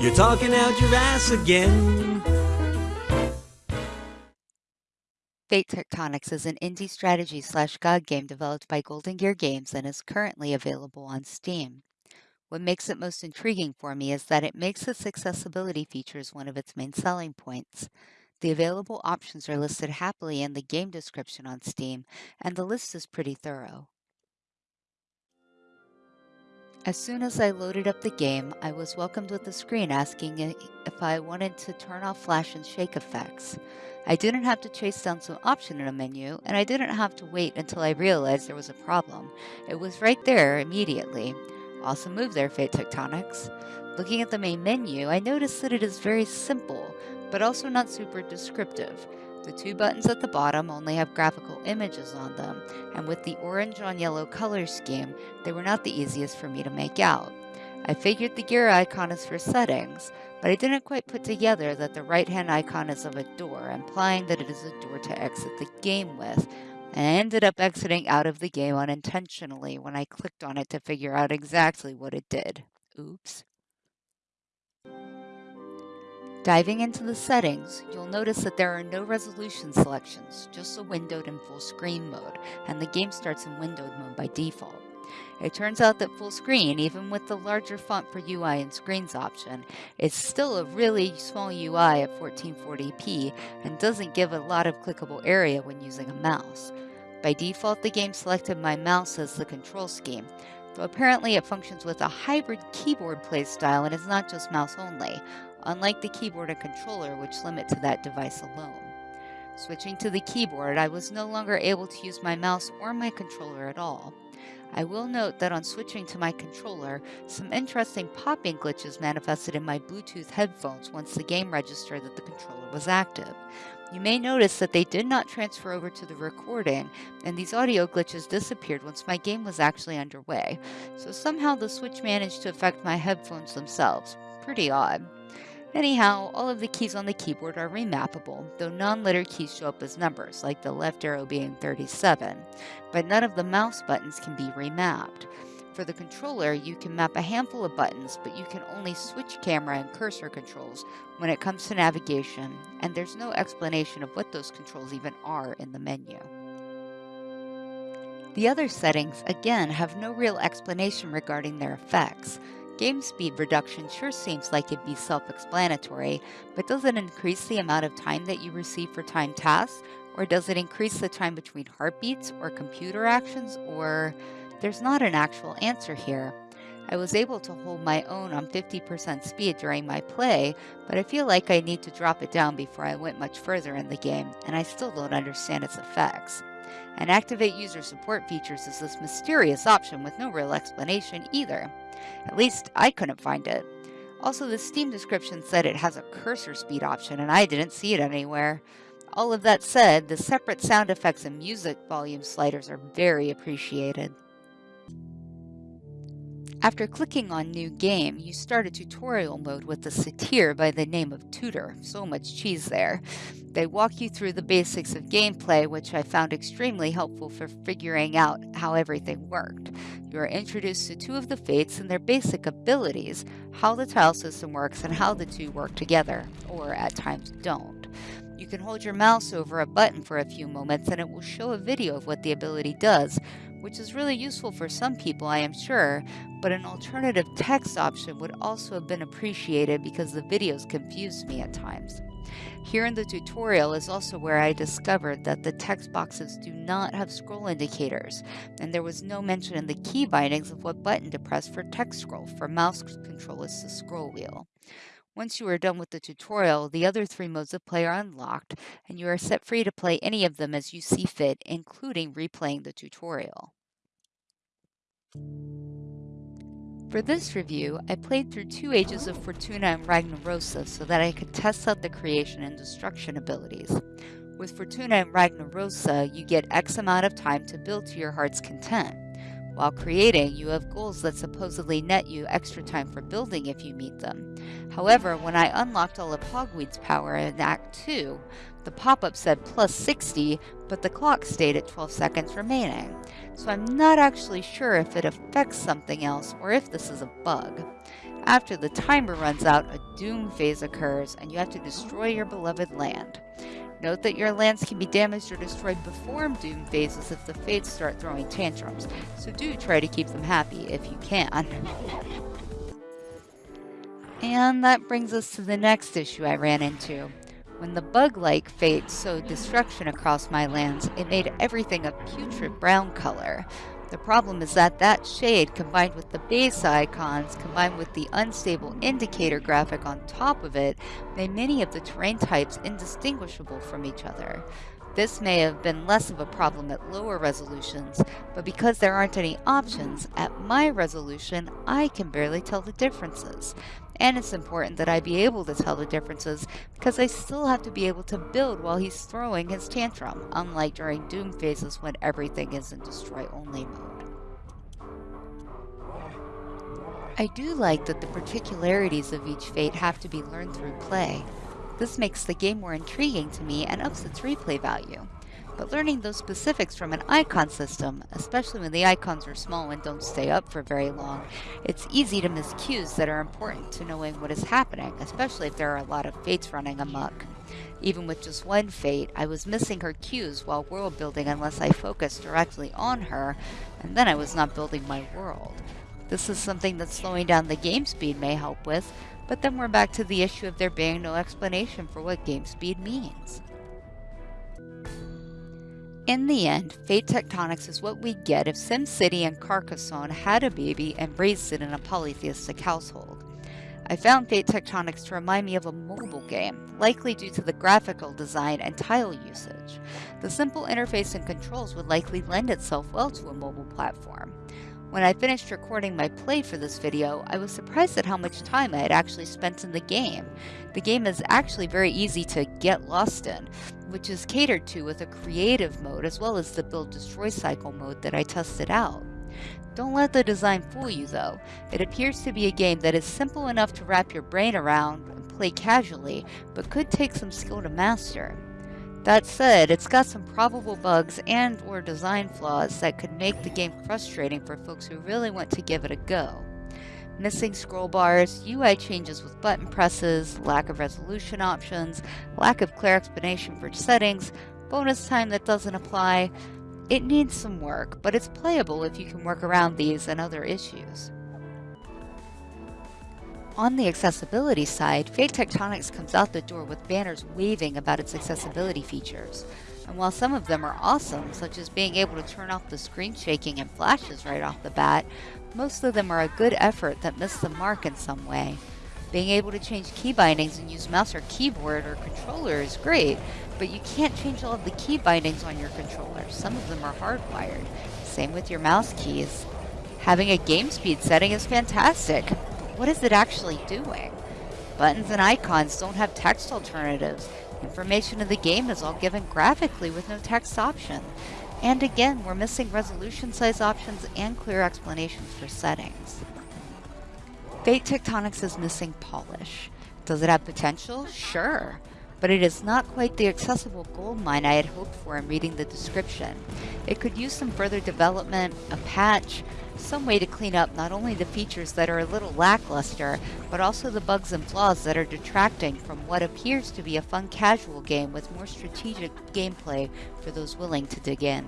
You're talking out your ass again. Fate Tectonics is an indie strategy slash God game developed by Golden Gear Games and is currently available on Steam. What makes it most intriguing for me is that it makes its accessibility features one of its main selling points. The available options are listed happily in the game description on Steam, and the list is pretty thorough. As soon as I loaded up the game, I was welcomed with a screen asking if I wanted to turn off flash and shake effects. I didn't have to chase down some option in a menu, and I didn't have to wait until I realized there was a problem. It was right there immediately. Awesome move there, Fate Tectonics. Looking at the main menu, I noticed that it is very simple, but also not super descriptive. The two buttons at the bottom only have graphical images on them, and with the orange on yellow color scheme, they were not the easiest for me to make out. I figured the gear icon is for settings, but I didn't quite put together that the right-hand icon is of a door, implying that it is a door to exit the game with, and I ended up exiting out of the game unintentionally when I clicked on it to figure out exactly what it did. Oops. Diving into the settings, you'll notice that there are no resolution selections, just a windowed and full screen mode, and the game starts in windowed mode by default. It turns out that full screen, even with the larger font for UI and screens option, is still a really small UI at 1440p and doesn't give a lot of clickable area when using a mouse. By default, the game selected my mouse as the control scheme, though apparently it functions with a hybrid keyboard playstyle and is not just mouse only, unlike the keyboard and controller which limit to that device alone. Switching to the keyboard, I was no longer able to use my mouse or my controller at all. I will note that on switching to my controller, some interesting popping glitches manifested in my Bluetooth headphones once the game registered that the controller was active. You may notice that they did not transfer over to the recording, and these audio glitches disappeared once my game was actually underway, so somehow the switch managed to affect my headphones themselves. Pretty odd. Anyhow, all of the keys on the keyboard are remappable, though non-letter keys show up as numbers, like the left arrow being 37, but none of the mouse buttons can be remapped. For the controller, you can map a handful of buttons, but you can only switch camera and cursor controls when it comes to navigation, and there's no explanation of what those controls even are in the menu. The other settings, again, have no real explanation regarding their effects. Game speed reduction sure seems like it'd be self-explanatory, but does it increase the amount of time that you receive for time tasks? Or does it increase the time between heartbeats or computer actions? Or there's not an actual answer here. I was able to hold my own on 50% speed during my play, but I feel like I need to drop it down before I went much further in the game, and I still don't understand its effects. And Activate User Support Features is this mysterious option with no real explanation either. At least I couldn't find it. Also, the Steam description said it has a cursor speed option, and I didn't see it anywhere. All of that said, the separate sound effects and music volume sliders are very appreciated. After clicking on New Game, you start a tutorial mode with a satyr by the name of Tutor. So much cheese there. They walk you through the basics of gameplay, which I found extremely helpful for figuring out how everything worked. You are introduced to two of the fates and their basic abilities, how the tile system works, and how the two work together, or at times don't. You can hold your mouse over a button for a few moments and it will show a video of what the ability does, which is really useful for some people, I am sure, but an alternative text option would also have been appreciated because the videos confused me at times. Here in the tutorial is also where I discovered that the text boxes do not have scroll indicators, and there was no mention in the key bindings of what button to press for text scroll, for mouse control is the scroll wheel. Once you are done with the tutorial, the other three modes of play are unlocked, and you are set free to play any of them as you see fit, including replaying the tutorial. For this review, I played through two Ages of Fortuna and Ragnarosa so that I could test out the creation and destruction abilities. With Fortuna and Ragnarosa, you get X amount of time to build to your heart's content. While creating, you have goals that supposedly net you extra time for building if you meet them. However, when I unlocked all of Hogweed's power in Act 2, the pop-up said plus 60, but the clock stayed at 12 seconds remaining. So I'm not actually sure if it affects something else or if this is a bug. After the timer runs out, a doom phase occurs and you have to destroy your beloved land. Note that your lands can be damaged or destroyed before doom phases if the fates start throwing tantrums, so do try to keep them happy if you can. And that brings us to the next issue I ran into. When the bug-like fate sowed destruction across my lands, it made everything a putrid brown color. The problem is that that shade, combined with the base icons, combined with the unstable indicator graphic on top of it, made many of the terrain types indistinguishable from each other. This may have been less of a problem at lower resolutions, but because there aren't any options, at my resolution, I can barely tell the differences. And it's important that I be able to tell the differences because I still have to be able to build while he's throwing his tantrum, unlike during Doom phases when everything is in destroy only mode. I do like that the particularities of each fate have to be learned through play. This makes the game more intriguing to me and ups its replay value but learning those specifics from an icon system, especially when the icons are small and don't stay up for very long, it's easy to miss cues that are important to knowing what is happening, especially if there are a lot of fates running amok. Even with just one fate, I was missing her cues while world building unless I focused directly on her, and then I was not building my world. This is something that slowing down the game speed may help with, but then we're back to the issue of there being no explanation for what game speed means. In the end, Fate Tectonics is what we get if SimCity and Carcassonne had a baby and raised it in a polytheistic household. I found Fate Tectonics to remind me of a mobile game, likely due to the graphical design and tile usage. The simple interface and controls would likely lend itself well to a mobile platform. When I finished recording my play for this video, I was surprised at how much time I had actually spent in the game. The game is actually very easy to get lost in, which is catered to with a creative mode as well as the build destroy cycle mode that I tested out. Don't let the design fool you though. It appears to be a game that is simple enough to wrap your brain around and play casually, but could take some skill to master. That said, it's got some probable bugs and or design flaws that could make the game frustrating for folks who really want to give it a go. Missing scroll bars, UI changes with button presses, lack of resolution options, lack of clear explanation for settings, bonus time that doesn't apply. It needs some work, but it's playable if you can work around these and other issues. On the accessibility side, Fate Tectonics comes out the door with banners waving about its accessibility features. And while some of them are awesome, such as being able to turn off the screen shaking and flashes right off the bat, most of them are a good effort that miss the mark in some way. Being able to change key bindings and use mouse or keyboard or controller is great, but you can't change all of the key bindings on your controller. Some of them are hardwired. Same with your mouse keys. Having a game speed setting is fantastic, what is it actually doing? Buttons and icons don't have text alternatives. Information in the game is all given graphically with no text option. And again, we're missing resolution size options and clear explanations for settings. Fate Tectonics is missing polish. Does it have potential? Sure but it is not quite the accessible gold mine I had hoped for in reading the description. It could use some further development, a patch, some way to clean up not only the features that are a little lackluster, but also the bugs and flaws that are detracting from what appears to be a fun casual game with more strategic gameplay for those willing to dig in.